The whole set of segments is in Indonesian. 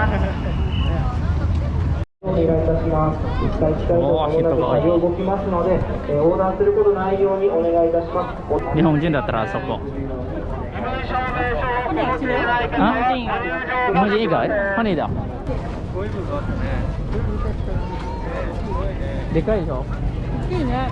お願いいたします。ー、することないようにお願いいたします。日本人だったらそこ。日本人日本人以外？ハニーだ。でかいでしょ？いいね。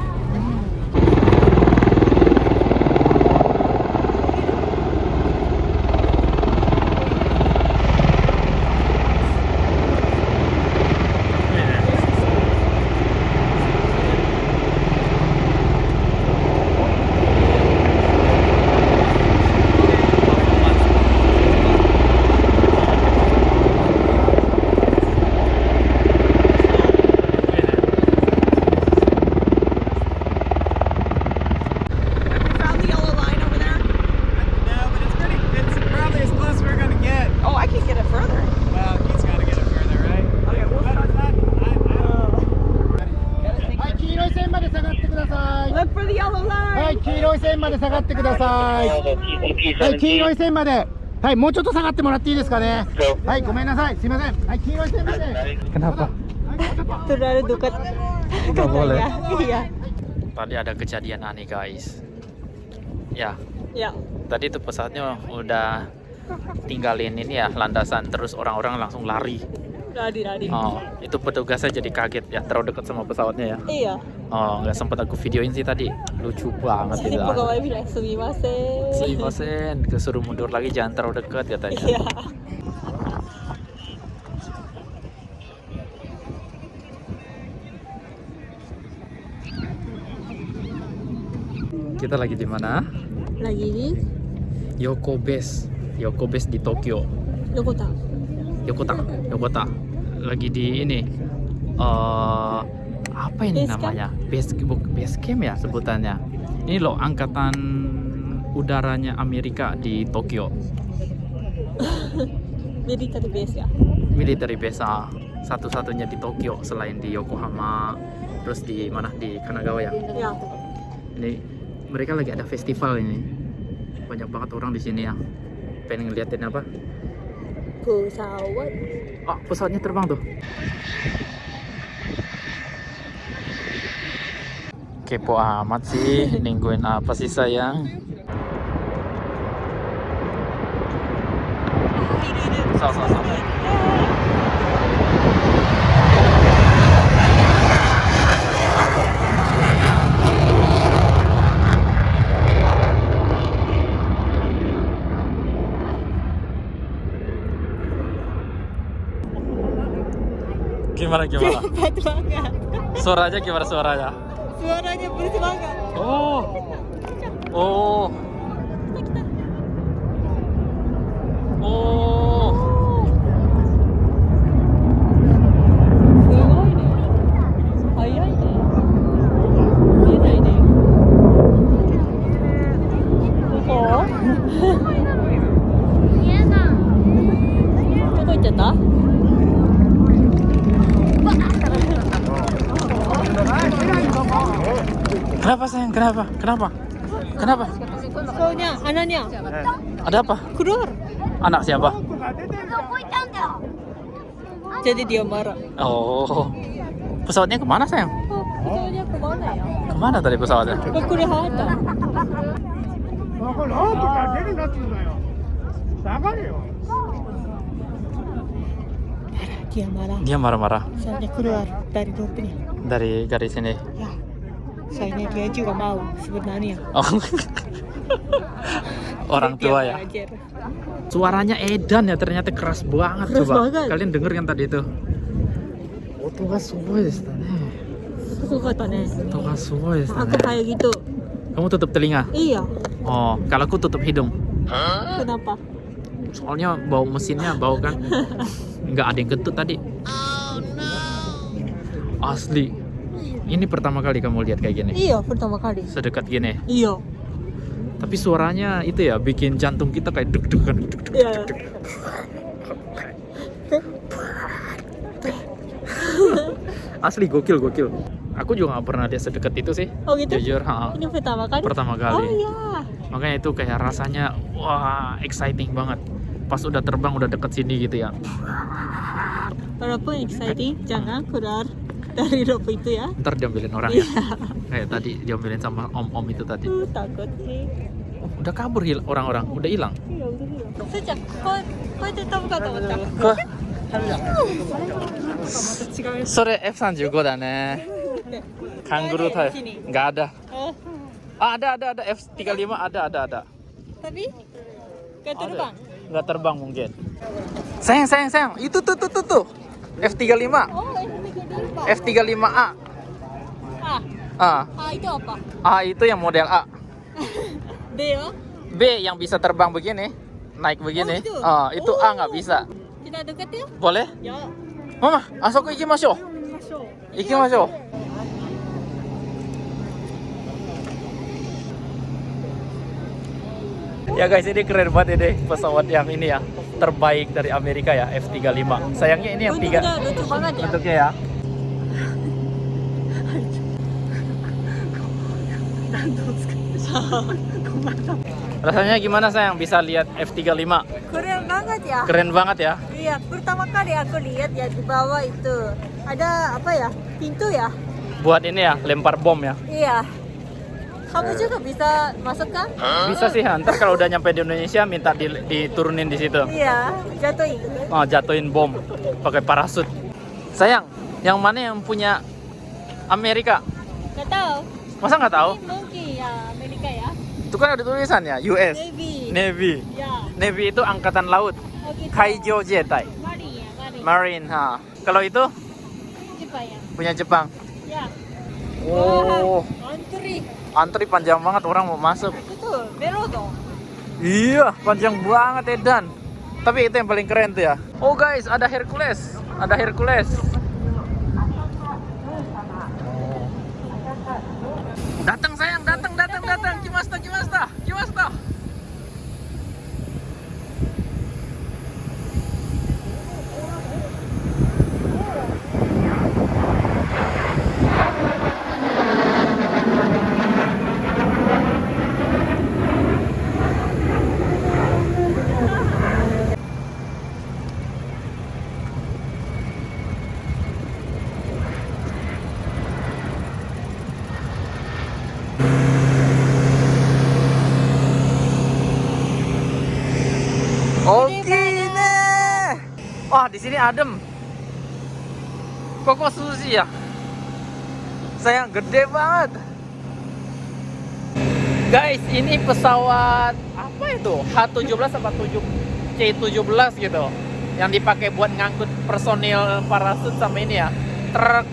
い、黄色い線まで下がってください。はい、黄色い線まで。はい、もうちょっと下がってもらっていいですかね。はい、ごめんなさい。すいません。はい、黄色い線まで。 Kenapa? Terlalu dekat. Nggak boleh. Iya. Tadi ada kejadian aneh guys. Ya, Ya. tadi tuh pesawatnya udah tinggalin ini ya landasan terus orang-orang langsung lari. Radi, radi. Oh, itu petugasnya jadi kaget ya terlalu dekat sama pesawatnya ya. Iya. Oh, nggak sempat aku videoin sih tadi. Lucu banget Jadi gitu. pegawai bilang sumimasen. Sumimasen, kesuruh mundur lagi jangan terlalu dekat katanya. Iya. Kita lagi di mana? Lagi di Yoko Base. Yoko Base di Tokyo. Yokota. Yokota, Yokota. Lagi di ini. eh apa ini Base camp? namanya? Base base camp ya sebutannya. Ini loh angkatan udaranya Amerika di Tokyo. Military base ya. Military base ah, satu-satunya di Tokyo selain di Yokohama. Terus di mana? Di Kanagawa ya. Ya. Ini mereka lagi ada festival ini. Banyak banget orang di sini ya. Pengen ngeliatin apa? Pesawat. Oh, pesawatnya terbang tuh. Kepo amat sih, nungguin apa sih sayang? So, Gimana gimana? Hebat banget. Suaranya gimana suaranya? Suaranya berisik banget. Oh. Oh. Oh. すごいね。早いね。見えないね。どこ？どこ行っちゃった？Kenapa sayang? Kenapa? Kenapa? Kenapa? Soalnya anaknya. Ada apa? Kudur. Anak siapa? Jadi dia marah. Oh. Pesawatnya ke mana sayang? Oh, pesawatnya ke mana ya? Ke mana tadi pesawatnya? Ke Kurihata. Dia marah. Dia marah-marah. Soalnya keluar dari grupnya. Dari garis ini. Ya sayangnya dia juga mau sebenarnya oh. orang tua ya belajar. suaranya Edan ya ternyata keras banget keras coba banget. kalian denger yang tadi itu Oto suwoi ne. Suwoi. Aku eh. kayak gitu. Kamu tutup telinga? Iya. Oh, kalau aku tutup hidung. Kenapa? Soalnya bau mesinnya bau kan. Nggak ada yang kentut tadi. Oh no. Asli, ini pertama kali kamu lihat kayak gini. Iya, pertama kali. Sedekat gini. Iya. Tapi suaranya itu ya bikin jantung kita kayak deg-degan. deg-degan. Iya. Asli gokil gokil. Aku juga nggak pernah lihat sedekat itu sih. Oh gitu? Jujur, ha. Ini pertama kali? Pertama Oh kali. iya. Makanya itu kayak rasanya wah exciting banget. pas udah terbang udah deket sini gitu ya Walaupun exciting, jangan keluar dari rope itu ya. ntar diambilin orang ya. Kayak tadi diambilin sama om-om itu tadi. Uh, takut sih. Oh, udah kabur hil- orang-orang udah hilang? Iya, udah hilang. Sejak, kau, kau itu tahu kata kata. Kok? Sore F35 だね kangguru Ada ada. Ada ada ada. F35 ada ada ada. Tapi? Kau terbang. nggak terbang mungkin. Sayang sayang sayang. Itu tuh tuh tuh tuh. F35 Oh, ini terbang. F35A Ah, ah ah itu apa? A itu yang model A B ya? B yang bisa terbang begini naik begini Oh, itu? ah itu A nggak Oh. bisa Kita dekat ya? boleh Ya. Mama asoko ikimashou Masuk. ikimashou Ya guys ini keren banget ini pesawat yang ini ya terbaik dari Amerika ya F35 sayangnya ini yang tiga Bentuknya lucu banget ya. bentuknya ya rasanya gimana sayang bisa lihat F35 Keren banget ya. keren banget ya Iya, pertama kali aku lihat ya di bawah itu ada apa ya? Pintu ya? buat ini ya lempar bom ya Iya. Kamu juga bisa masuk kan? bisa sih ntar kalau udah nyampe di Indonesia minta di- diturunin di situ Iya, jatuhin. oh, jatuhin bom pakai parasut sayang yang mana yang punya Amerika Gak tahu. Masa nggak tahu mungkin ya Amerika ya. itu kan ada tulisannya US Navy. Navy Ya. Navy itu angkatan laut Oh gitu. Kaijo Jetai Marine ya, Marine. Marine ha kalau itu Jepang ya. punya Jepang Ya. oh antri. antri panjang banget orang mau masuk Betul, dong. Iya, panjang banget Edan. Tapi itu yang paling keren tuh ya. Oh guys, ada Hercules. Ada Hercules. Datang sayang, datang, datang, datang. Kimasta, Kimasta, Kimasta. Oke nih. Wah, di sini adem. Koko sushi ya. Sayang gede banget. Guys, ini pesawat apa itu? H17 apa 7 C17 gitu. Yang dipakai buat ngangkut personil parasut sama ini ya. Truk.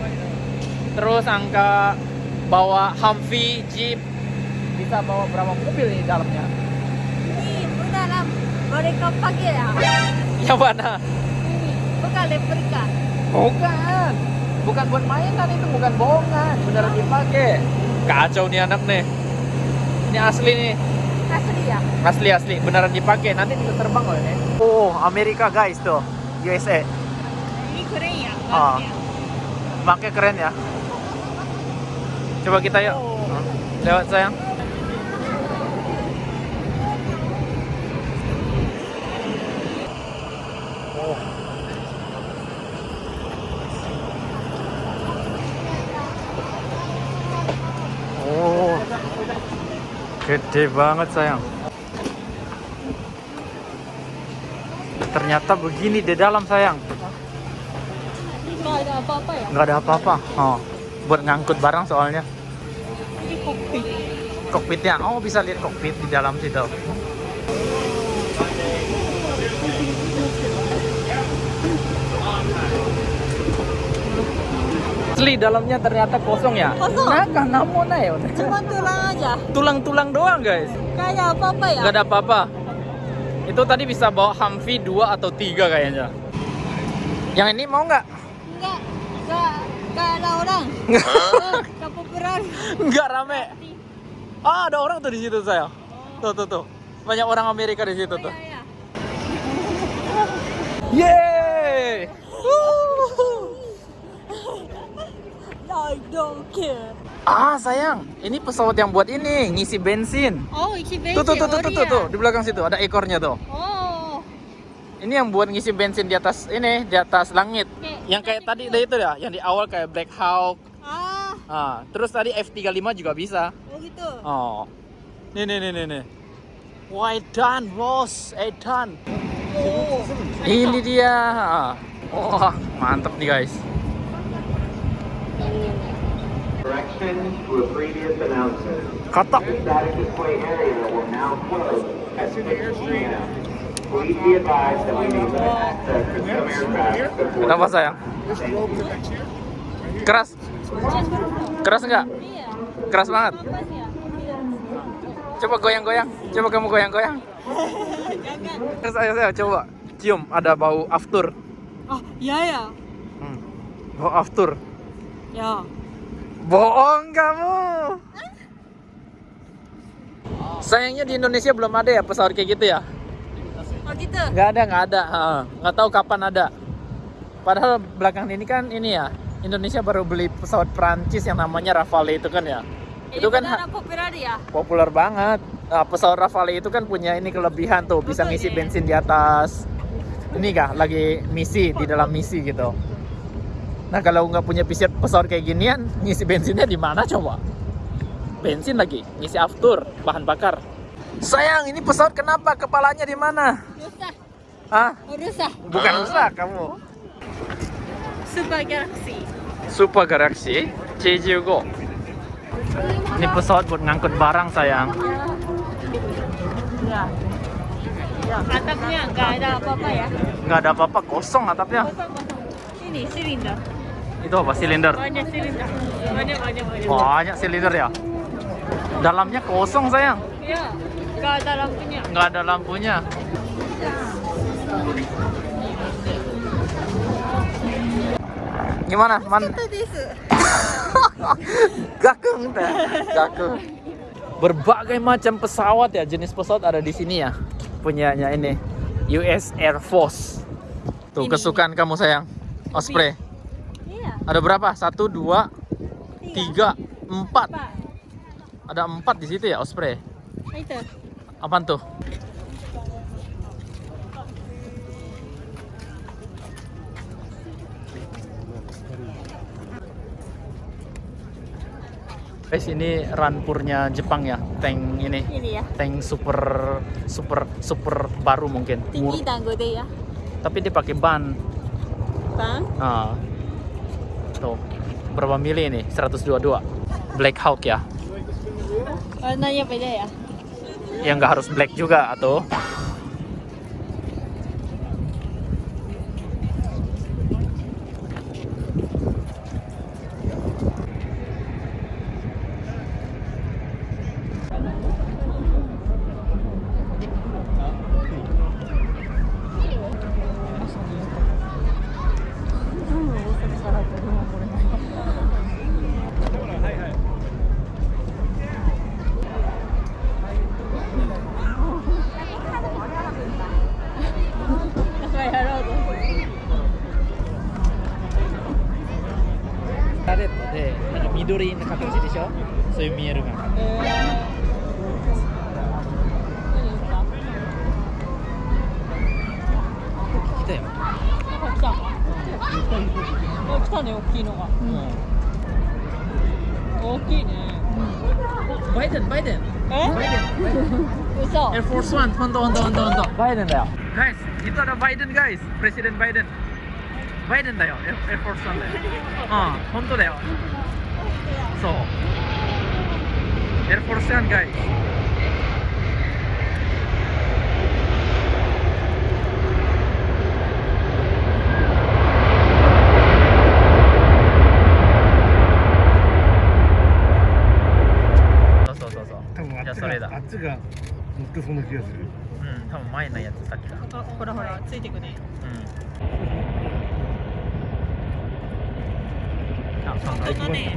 Terus angka bawa Humvee, Jeep. Bisa bawa berapa mobil nih di dalamnya? Ini beneran mereka pakai ya. Yang mana? Bukan replika. Bukan. Bukan buat mainan itu, bukan bohongan. Beneran dipakai. Kacau nih anak nih. Ini asli nih. Asli ya. Asli asli, beneran dipakai. Nanti bisa terbang loh ini. Oh, Amerika guys tuh. USA. Ini keren ya. Ah. bahannya. Makanya keren ya. Coba kita yuk. Lewat sayang. Oh. Oh. Gede banget sayang. Ternyata begini di dalam sayang. Nggak ada apa-apa ya. nggak ada apa-apa oh buat ngangkut barang soalnya Ini kokpit. kokpitnya oh bisa lihat kokpit di dalam situ asli dalamnya ternyata kosong ya? Kosong? Naga, namun ya Cuma tulang aja. tulang-tulang doang guys. Ada apa-apa ya. nggak ada apa-apa. Itu tadi bisa bawa Humvee 2 atau 3 kayaknya. Yang ini mau nggak? Nggak, nggak, nggak ada orang. Oh, Nggak populer. nggak rame. Ah ada orang tuh di situ saya. Tuh tuh tuh. Banyak orang Amerika di situ tuh. Ya, ya. Yeay! Don't care. Ah sayang, ini pesawat yang buat ini ngisi bensin. Oh, isi bensin. Tuh tuh tuh tuh oh, tuh tuh, di belakang situ ada ekornya tuh. Oh, Ini yang buat ngisi bensin di atas ini, di atas langit. Yang kayak tadi deh itu ya, yang di awal kayak Black Hawk. Ah, Ah, terus tadi F35 juga bisa. oh gitu. Oh. Nih nih nih nih nih. Wah, Edan, bos, Edan. Oh. Ini dia. Wah, mantep nih guys. Correction to a previous announcement. Kata. The static display area will now close at 6 p.m. Please be advised that we may limit access to some aircraft before... Kenapa sayang? Keras. Keras nggak? Iya. Keras banget. Coba goyang-goyang. Coba kamu goyang-goyang. Terus ayo saya coba cium ada bau aftur. Ah, iya ya. Hmm. Bau aftur. Ya. Bohong kamu. Sayangnya di Indonesia belum ada ya pesawat kayak gitu ya. Oh gitu. Nggak ada, nggak ada. Nggak tahu kapan ada. Padahal belakang ini kan ini ya. Indonesia baru beli pesawat Prancis yang namanya Rafale itu kan ya. Itu kan populer ya. populer banget. Nah, pesawat Rafale itu kan punya ini kelebihan tuh, bisa ngisi iya. bensin di atas. Ini kah lagi misi di dalam misi gitu. Nah kalau nggak punya pesawat pesawat kayak ginian, ngisi bensinnya di mana coba? Bensin lagi, ngisi aftur, bahan bakar. Sayang, ini pesawat kenapa? Kepalanya di mana? Rusak. Ah, Rusak. bukan rusak kamu. Super Galaxy. Super Galaxy C75. Ini pesawat buat ngangkut barang sayang. Ya. Ya. Atapnya nggak ada apa-apa ya. Nggak ada apa-apa, kosong atapnya. Kosong-kosong. Ini silinder. Itu apa? Silinder. Banyak silinder. Banyak banyak banyak. Banyak silinder ya. Dalamnya kosong sayang. Ya. Nggak ada lampunya. Nggak ada lampunya. Gimana? Man Gakung teh. Gakung. Berbagai macam pesawat ya, jenis pesawat ada di sini ya. Punyanya ini US Air Force. Tuh Ini. kesukaan kamu sayang. Osprey. Ada berapa? Satu, dua, tiga, empat. Ada empat di situ ya Osprey. Itu. Apaan tuh? Guys, ini rampurnya Jepang ya, tank ini. Ini ya. Tank super super super baru mungkin. Tinggi gede ya. tapi dia pakai ban. Bang. Nah. Tuh. Berapa mili ini? 122. Black Hawk ya. Warnanya beda ya. Yang nggak harus black juga atau そういう見えるが来たよ、来た。あ、来たね、大きいのが。大きいね。バイデンバイデン。え？バイデン。嘘。Air Force One ほんとほんとほんとほん。とバイデンだよ。Guys itu ada Biden guys? Presiden Biden. Biden だよ。Air, Force One だよ。うんほんとだよ。そう Air Force One guys. そうそうそうそう。多分あっちじゃあそれあっちが乗ってそうな気がする。うん多分前のやつさっきだ。あ、ほらほら、ついてくね。うん。あそうだね、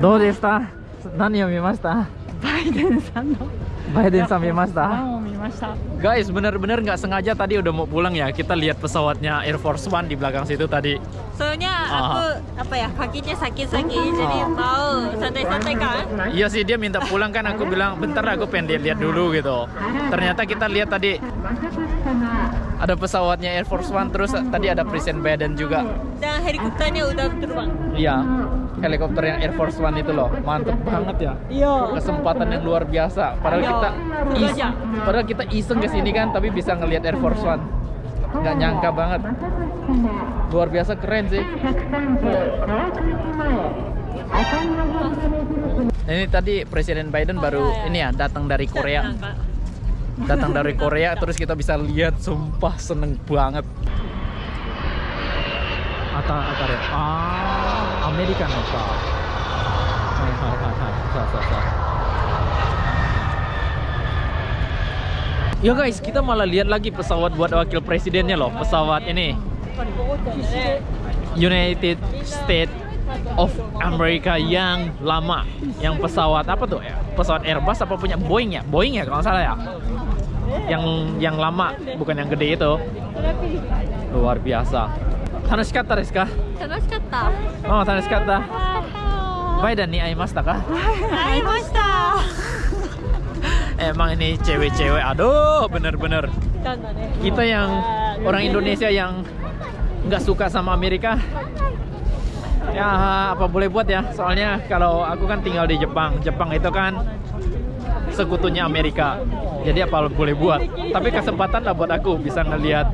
どうでした何を見ましたバイデンさんの Biden sa mimasta. 番を見ました。 Guys, bener-bener nggak sengaja tadi udah mau pulang ya. Kita lihat pesawatnya Air Force One di belakang situ tadi. Soalnya Ah. aku apa ya kakinya sakit-sakit jadi Ah. mau santai-santai kan. Iya sih dia minta pulang kan aku bilang bentar aku pengen lihat dulu gitu. Ternyata kita lihat tadi ada pesawatnya Air Force One terus tadi ada Presiden Biden juga. Dan helikopternya udah terbang. Iya. Helikopter yang Air Force One itu loh. Mantep banget ya. Iya. Kesempatan yang luar biasa. Padahal Iya, kita is- padahal kita iseng ke sini kan tapi bisa ngelihat Air Force One. Nggak nyangka banget. Luar biasa keren sih. Ini tadi Presiden Biden baru ini ya datang dari Korea. Datang dari Korea terus kita bisa lihat sumpah seneng banget. Ata atare. Ah, Amerika sa. Ya guys, kita malah lihat lagi pesawat buat wakil presidennya loh. Pesawat ini United States of America yang lama, yang pesawat apa tuh? ya? Pesawat Airbus apa punya Boeing ya? Boeing ya kalau salah ya yang yang lama bukan yang gede itu. Luar biasa. Tanoshikatta desu ka? Tanoshikatta oh tanoshikatta dan nih aimashita ka? Aimashita. Emang ini cewek-cewek aduh bener-bener. Kita yang orang Indonesia yang nggak suka sama Amerika. Ya apa boleh buat ya? Soalnya kalau aku kan tinggal di Jepang. Jepang itu kan sekutunya Amerika. Jadi apa boleh buat. Tapi kesempatan lah buat aku bisa ngelihat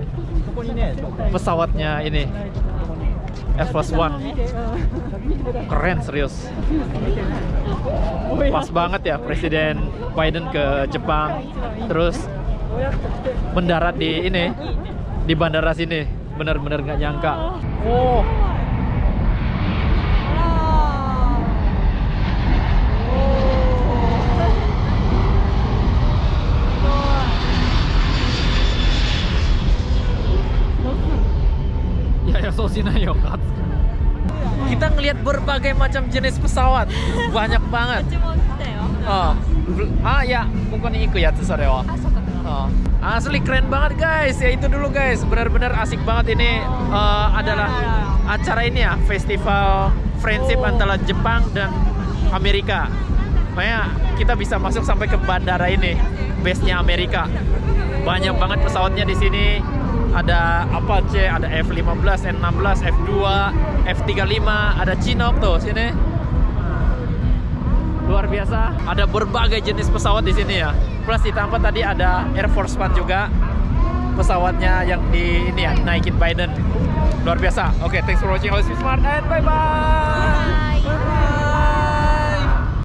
pesawatnya ini Air Force One. Keren serius. Pas banget ya Presiden Biden ke Jepang, terus mendarat di ini di bandara sini. Bener-bener nggak nyangka. Oh, Kita ngelihat berbagai macam jenis pesawat. Banyak banget. Oh. Ah ya. Bukan itu ya tuh sore oh. oh. asli keren banget guys. Ya itu dulu guys. Benar-benar asik banget ini eh, adalah acara ini ya. Festival friendship antara Jepang dan Amerika. Maya, kita bisa masuk sampai ke bandara ini. Base nya Amerika. Banyak banget pesawatnya di sini. Ada Apache, ada F-15, N-16, F-2, F-35, ada Chinook tuh sini. Luar biasa. Ada berbagai jenis pesawat di sini ya. Plus ditambah tadi ada Air Force One juga. Pesawatnya yang di ini ya, naikin Biden. Luar biasa. Oke, thanks for watching. Always be smart and bye bye.